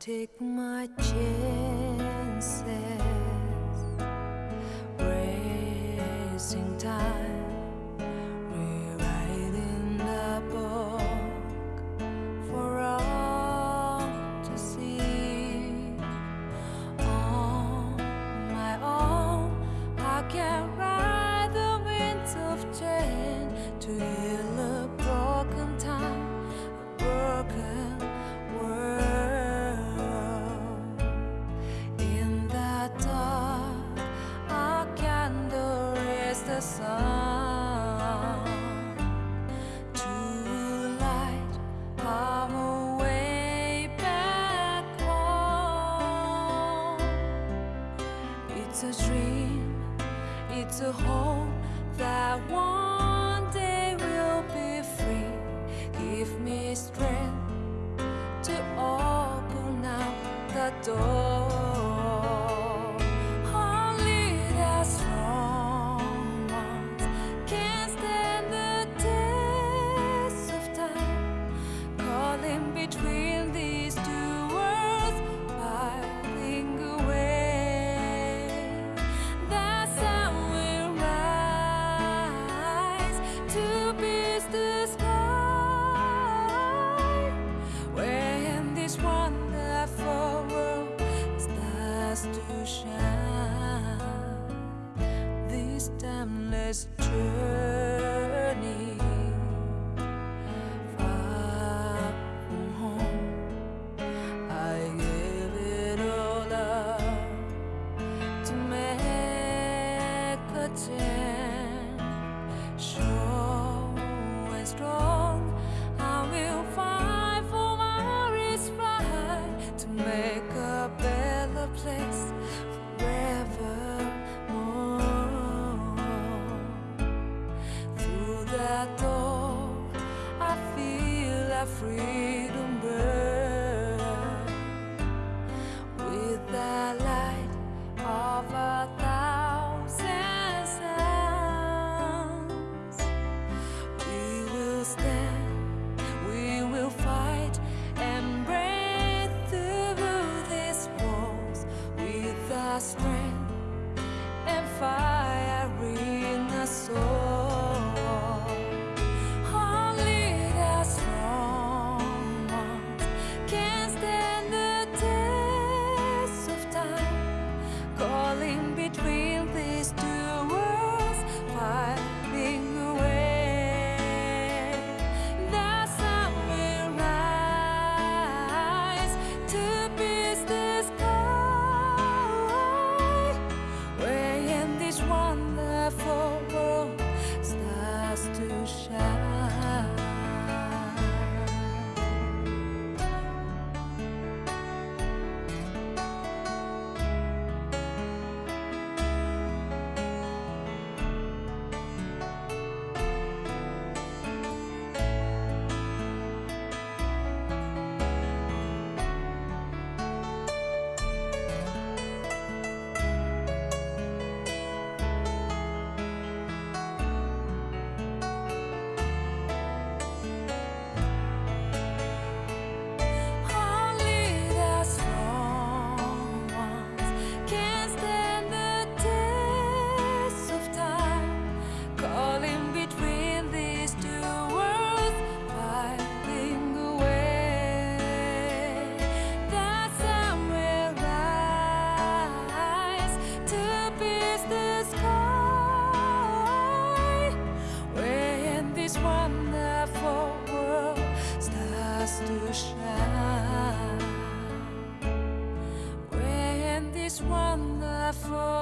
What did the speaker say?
take my chances, racing time. It's a dream, it's a hope that one day we'll be free. Give me strength to open up the door. Christ Church. freedom bird. for